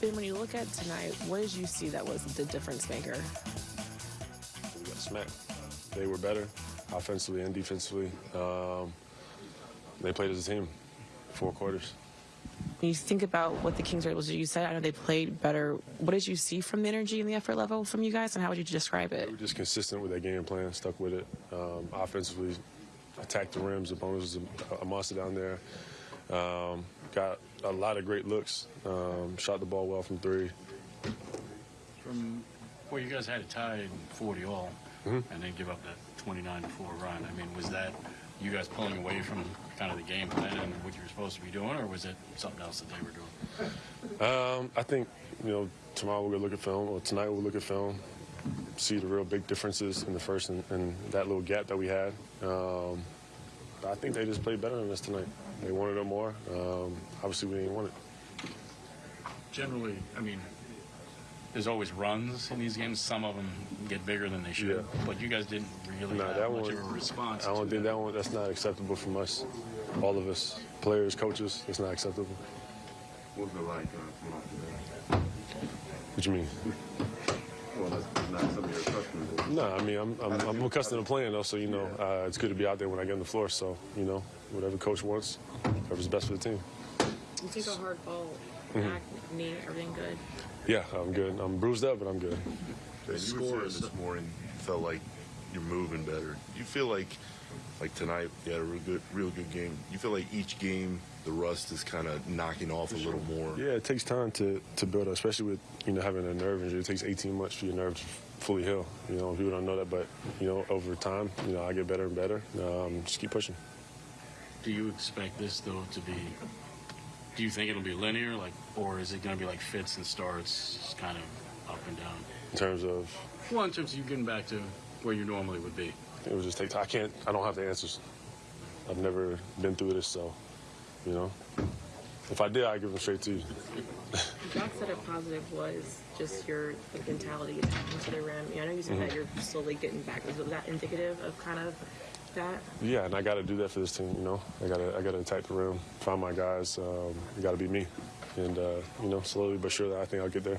Ben, when you look at tonight, what did you see that was the difference maker? We got smacked. They were better offensively and defensively. Um, they played as a team, four quarters. When you think about what the Kings were able to do, you said I know they played better. What did you see from the energy and the effort level from you guys, and how would you describe it? They were just consistent with their game plan, stuck with it. Um, offensively, attacked the rims. Sabonis was a, a monster down there. Um, got a lot of great looks. Um, shot the ball well from three. From well, you guys had it tied 40 all, Mm-hmm. and then give up that 29 to 4 run. I mean, was that you guys pulling away from kind of the game plan and what you were supposed to be doing, or was it something else that they were doing? Um, I think, you know, tomorrow we'll going to look at film, or tonight we'll look at film, see the real big differences in the first and, and that little gap that we had. Um, I think they just played better than us tonight. They wanted it more. Um, obviously, we didn't want it. Generally, I mean, there's always runs in these games. Some of them get bigger than they should, Yeah. but you guys didn't really Nah, have that much one- of a response. I don't think that one, that's not acceptable from us, all of us, players, coaches. It's not acceptable. What was it like uh, coming off the bench? What you mean? Well, that's not something you're accustomed to. No, I mean, I'm, I'm, I'm accustomed to playing, though, so, you know, uh, it's good to be out there when I get on the floor. So, you know, whatever coach wants, whatever's best for the team. You take a hard ball, Mm-hmm. back, knee, everything good. Yeah, I'm good. I'm bruised up, but I'm good. The score this morning felt like you're moving better. You feel like, like tonight, you had a real good, real good game. You feel like each game, the rust is kind of knocking off a little more. Yeah, it takes time to, to build up, especially with, you know, having a nerve injury. It takes 18 months for your nerve to fully heal. You know, people don't know that, but, you know, over time, you know, I get better and better. Um, just keep pushing. Do you expect this though to be? Do you think it'll be linear, like, or is it going to be like fits and starts, kind of up and down? In terms of, Well, in terms of you getting back to where you normally would be. it would just take time. I can't, I don't have the answers. I've never been through this, so, you know. If I did, I'd give them straight to you. Jacque said a positive was just your like, mentality attacking to the rim. I know you said Mm-hmm. that you're slowly getting back. Was that indicative of kind of that? Yeah, and I got to do that for this team. You know, I got to I got to attack the rim, find my guys. Um, got to be me, and uh, you know, slowly but surely, I think I'll get there.